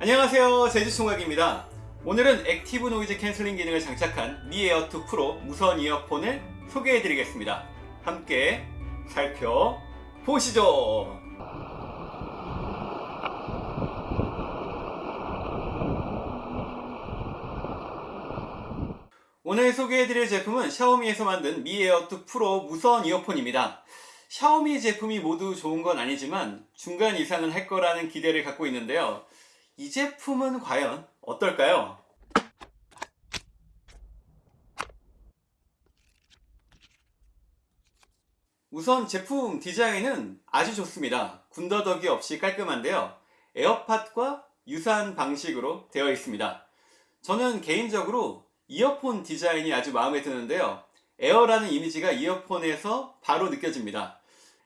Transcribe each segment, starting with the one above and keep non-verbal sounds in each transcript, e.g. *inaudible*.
안녕하세요 제주총각입니다. 오늘은 active noise canceling 기능을 장착한 Mi Air2 Pro 무선 이어폰을 소개해 드리겠습니다. 함께 살펴보시죠. 오늘 소개해드릴 제품은 샤오미에서 만든 Mi Air2 Pro 무선 이어폰입니다. 샤오미 제품이 모두 좋은 건 아니지만 중간 이상은 할 거라는 기대를 갖고 있는데요 이 제품은 과연 어떨까요? 우선 제품 디자인은 아주 좋습니다. 군더더기 없이 깔끔한데요. 에어팟과 유사한 방식으로 되어 있습니다. 저는 개인적으로 이어폰 디자인이 아주 마음에 드는데요. 에어라는 이미지가 이어폰에서 바로 느껴집니다.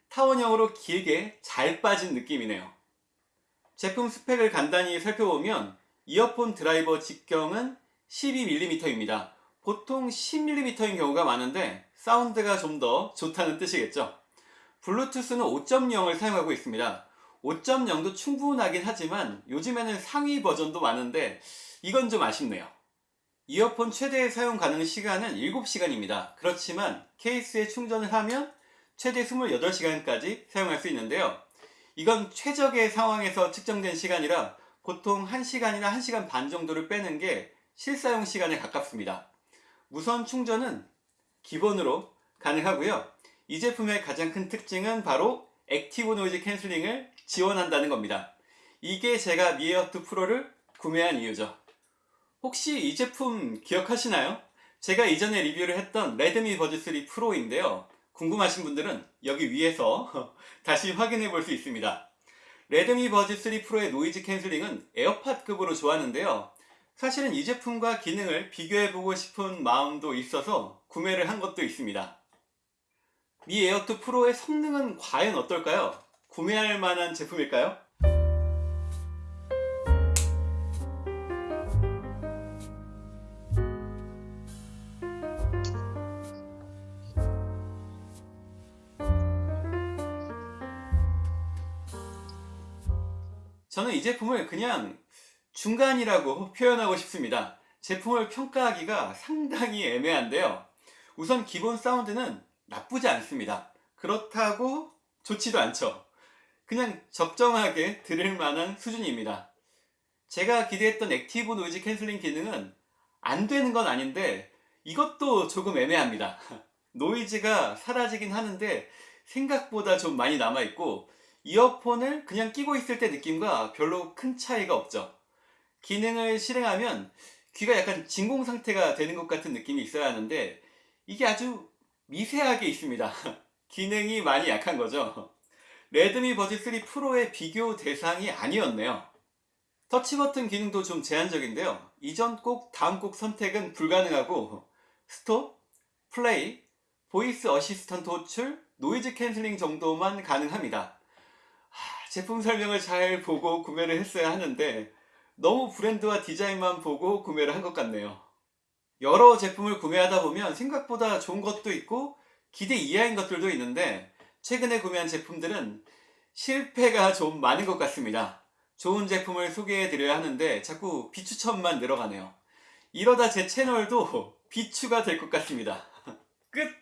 타원형으로 길게 잘 빠진 느낌이네요. 제품 스펙을 간단히 살펴보면 이어폰 드라이버 직경은 12mm입니다. 보통 10mm인 경우가 많은데 사운드가 좀 더 좋다는 뜻이겠죠. 블루투스는 5.0을 사용하고 있습니다. 5.0도 충분하긴 하지만 요즘에는 상위 버전도 많은데 이건 좀 아쉽네요. 이어폰 최대 사용 가능 시간은 7시간입니다. 그렇지만 케이스에 충전을 하면 최대 28시간까지 사용할 수 있는데요. 이건 최적의 상황에서 측정된 시간이라 보통 1시간이나 1시간 반 정도를 빼는 게 실사용 시간에 가깝습니다. 무선 충전은 기본으로 가능하고요. 이 제품의 가장 큰 특징은 바로 active noise canceling을 지원한다는 겁니다. 이게 제가 Mi Air2 Pro를 구매한 이유죠. 혹시 이 제품 기억하시나요? 제가 이전에 리뷰를 했던 Redmi Buds 3 Pro인데요. 궁금하신 분들은 여기 위에서 *laughs* 다시 확인해 볼 수 있습니다. Redmi Buds 3 Pro의 noise canceling은 AirPod급으로 좋아하는데요. 사실은 이 제품과 기능을 비교해 보고 싶은 마음도 있어서 구매를 한 것도 있습니다. Mi Air2 Pro의 성능은 과연 어떨까요? 구매할 만한 제품일까요? 저는 이 제품을 그냥 중간이라고 표현하고 싶습니다. 제품을 평가하기가 상당히 애매한데요. 우선 기본 사운드는 나쁘지 않습니다. 그렇다고 좋지도 않죠. 그냥 적정하게 들을 만한 수준입니다. 제가 기대했던 active noise canceling 기능은 안 되는 건 아닌데 이것도 조금 애매합니다. *laughs* 노이즈가 사라지긴 하는데 생각보다 좀 많이 남아있고 이어폰을 그냥 끼고 있을 때 느낌과 별로 큰 차이가 없죠. 기능을 실행하면 귀가 약간 진공 상태가 되는 것 같은 느낌이 있어야 하는데 이게 아주 미세하게 있습니다. *laughs* 기능이 많이 약한 거죠. 레드미 버즈 3 프로의 비교 대상이 아니었네요. 터치 버튼 기능도 좀 제한적인데요. 이전 곡, 다음 곡 선택은 불가능하고 스톱, 플레이, voice assistant 호출, noise canceling 정도만 가능합니다. 하, 제품 설명을 잘 보고 구매를 했어야 하는데 너무 브랜드와 디자인만 보고 구매를 한 것 같네요. 여러 제품을 구매하다 보면 생각보다 좋은 것도 있고 기대 이하인 것들도 있는데 최근에 구매한 제품들은 실패가 좀 많은 것 같습니다. 좋은 제품을 소개해 드려야 하는데 자꾸 비추천만 늘어가네요. 이러다 제 채널도 *laughs* 비추가 될 것 같습니다. *laughs* 끝!